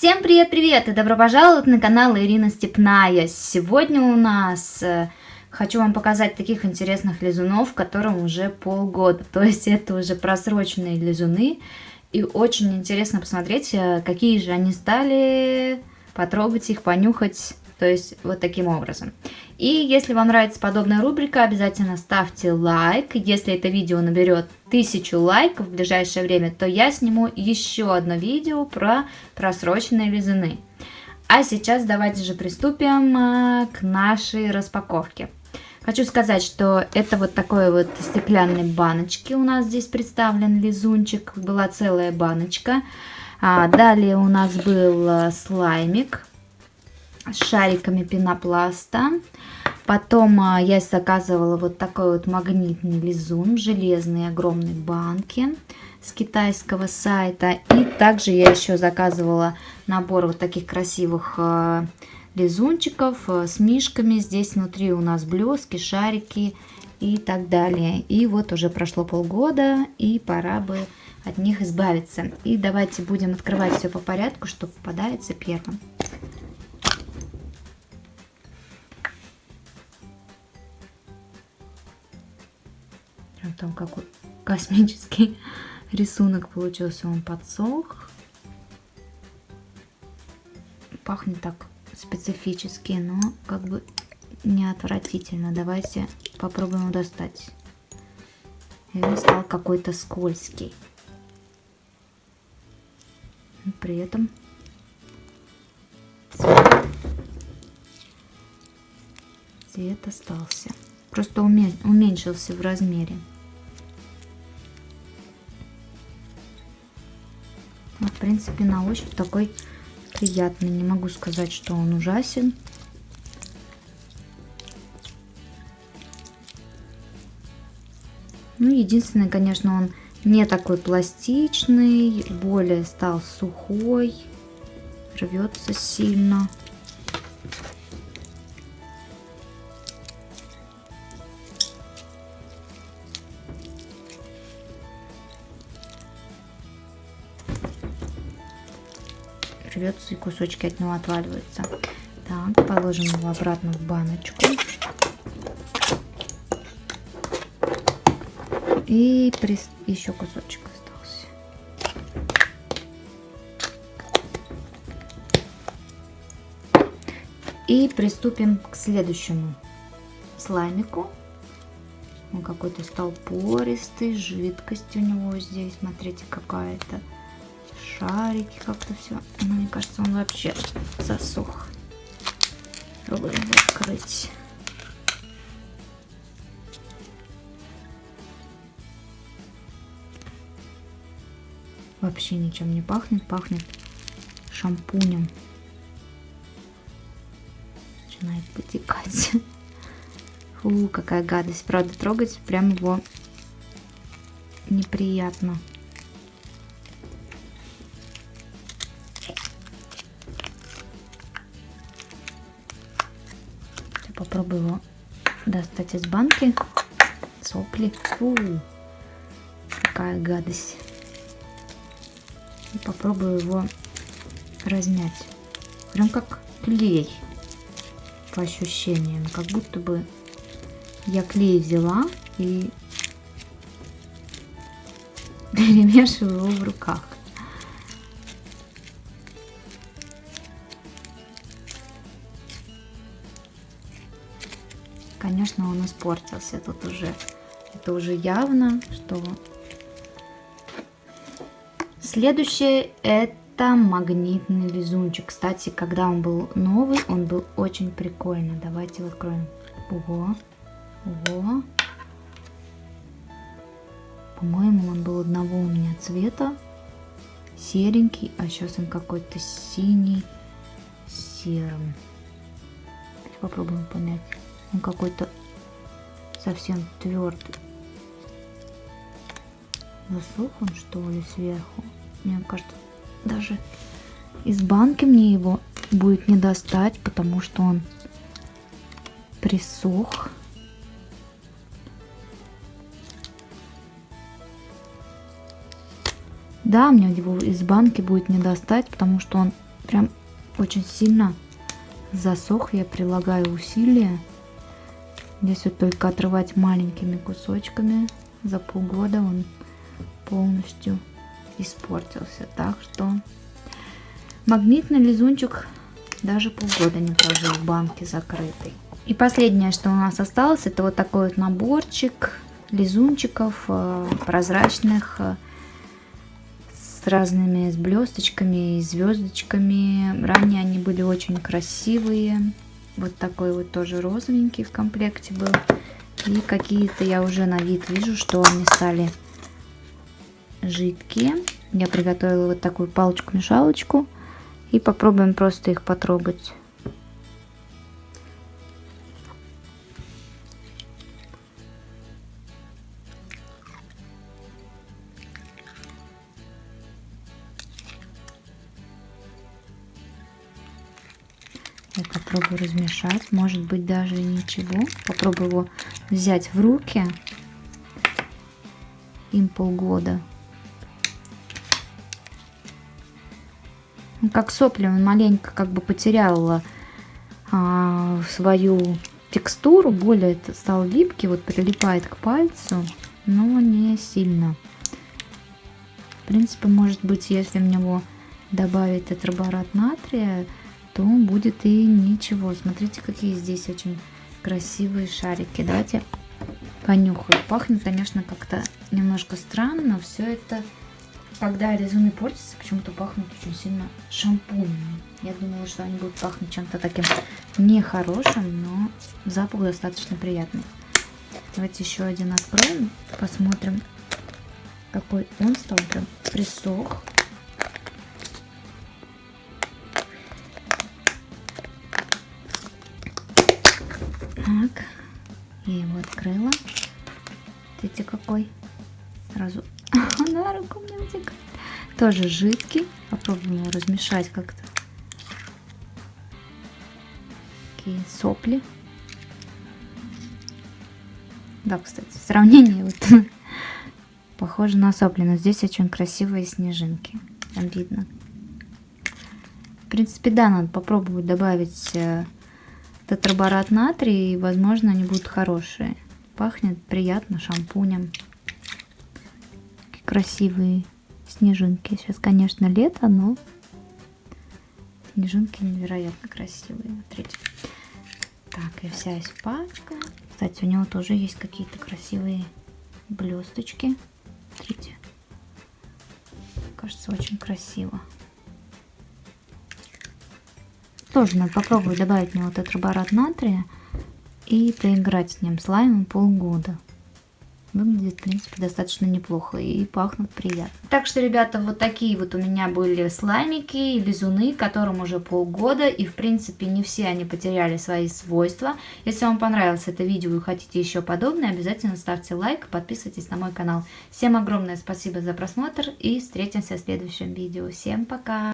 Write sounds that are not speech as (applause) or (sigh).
Всем привет-привет и добро пожаловать на канал Ирина Степная. Сегодня у нас э, хочу вам показать таких интересных лизунов, которым уже полгода. То есть это уже просроченные лизуны. И очень интересно посмотреть, э, какие же они стали, потрогать их, понюхать. То есть вот таким образом. И если вам нравится подобная рубрика, обязательно ставьте лайк. Если это видео наберет тысячу лайков в ближайшее время, то я сниму еще одно видео про просроченные лизуны. А сейчас давайте же приступим а, к нашей распаковке. Хочу сказать, что это вот такой вот стеклянной баночки у нас здесь представлен лизунчик. Была целая баночка. А, далее у нас был а, слаймик шариками пенопласта. Потом а, я заказывала вот такой вот магнитный лизун в железной огромной банке с китайского сайта. И также я еще заказывала набор вот таких красивых а, лизунчиков а, с мишками. Здесь внутри у нас блески, шарики и так далее. И вот уже прошло полгода, и пора бы от них избавиться. И давайте будем открывать все по порядку, что попадается первым. Там какой космический (laughs) рисунок получился, он подсох. Пахнет так специфически, но как бы не отвратительно. Давайте попробуем достать. И он стал какой-то скользкий. При этом цвет остался. Просто уменьшился в размере. Принципе, на ощупь такой приятный. Не могу сказать, что он ужасен. Ну, единственное, конечно, он не такой пластичный, более стал сухой, рвется сильно. Рвется и кусочки от него отваливаются. Так, положим его обратно в баночку. И прис... еще кусочек остался. И приступим к следующему слаймику. Он какой-то стал пористый, жидкость у него здесь, смотрите, какая-то шарики как-то все. Ну, мне кажется, он вообще засох. Пробуем открыть. Вообще ничем не пахнет. Пахнет шампунем. Начинает потекать. Фу, какая гадость. Правда, трогать прям его неприятно. Попробую его достать из банки. Сопли. Фу, какая гадость. И попробую его размять. Прям как клей по ощущениям. Как будто бы я клей взяла и перемешиваю его в руках. Конечно, он испортился. Тут уже, это уже явно, что... Следующее это магнитный лизунчик. Кстати, когда он был новый, он был очень прикольный. Давайте его откроем. Ого, ого. По-моему, он был одного у меня цвета. Серенький, а сейчас он какой-то синий серым. Попробуем понять. Он какой-то совсем твердый. Засох он что ли сверху? Мне кажется, даже из банки мне его будет не достать, потому что он присох. Да, мне его из банки будет не достать, потому что он прям очень сильно засох. Я прилагаю усилия. Здесь вот только отрывать маленькими кусочками. За полгода он полностью испортился. Так что магнитный лизунчик даже полгода не прожил в банке закрытой. И последнее, что у нас осталось, это вот такой вот наборчик лизунчиков э, прозрачных э, с разными с блесточками и звездочками. Ранее они были очень красивые. Вот такой вот тоже розовенький в комплекте был. И какие-то я уже на вид вижу, что они стали жидкие. Я приготовила вот такую палочку-мешалочку. И попробуем просто их потрогать. Попробую размешать. Может быть даже ничего. Попробую его взять в руки. Им полгода. Ну, как сопли он маленько как бы потерял а, свою текстуру. Более стал липкий. Вот прилипает к пальцу. Но не сильно. В принципе, может быть, если в него добавить тетраборат натрия, то будет и ничего. Смотрите, какие здесь очень красивые шарики. Давайте понюхаю. Пахнет, конечно, как-то немножко странно, но все это, когда резуны портятся, почему-то пахнут очень сильно шампунем. Я думала, что они будут пахнуть чем-то таким нехорошим, но запах достаточно приятный. Давайте еще один откроем, посмотрим, какой он стал. Прям присох. Так, я его открыла. Смотрите, какой. Сразу (laughs) на руку мне втекает. Тоже жидкий. Попробуем его размешать как-то. Такие сопли. Да, кстати, сравнение (laughs) вот похоже на сопли, но здесь очень красивые снежинки. Там видно. В принципе, да, надо попробовать добавить э, тетраборат натрия, и, возможно, они будут хорошие. Пахнет приятно шампунем. Какие красивые снежинки. Сейчас, конечно, лето, но снежинки невероятно красивые. Смотрите. Так, и вся испачка. Кстати, у него тоже есть какие-то красивые блесточки. Смотрите. Кажется, очень красиво. Тоже надо попробовать добавить в него тетраборат натрия и поиграть с ним слаймом полгода. Выглядит, в принципе, достаточно неплохо и пахнут приятно. Так что, ребята, вот такие вот у меня были слаймики и лизуны, которым уже полгода. И, в принципе, не все они потеряли свои свойства. Если вам понравилось это видео и хотите еще подобное, обязательно ставьте лайк, подписывайтесь на мой канал. Всем огромное спасибо за просмотр и встретимся в следующем видео. Всем пока!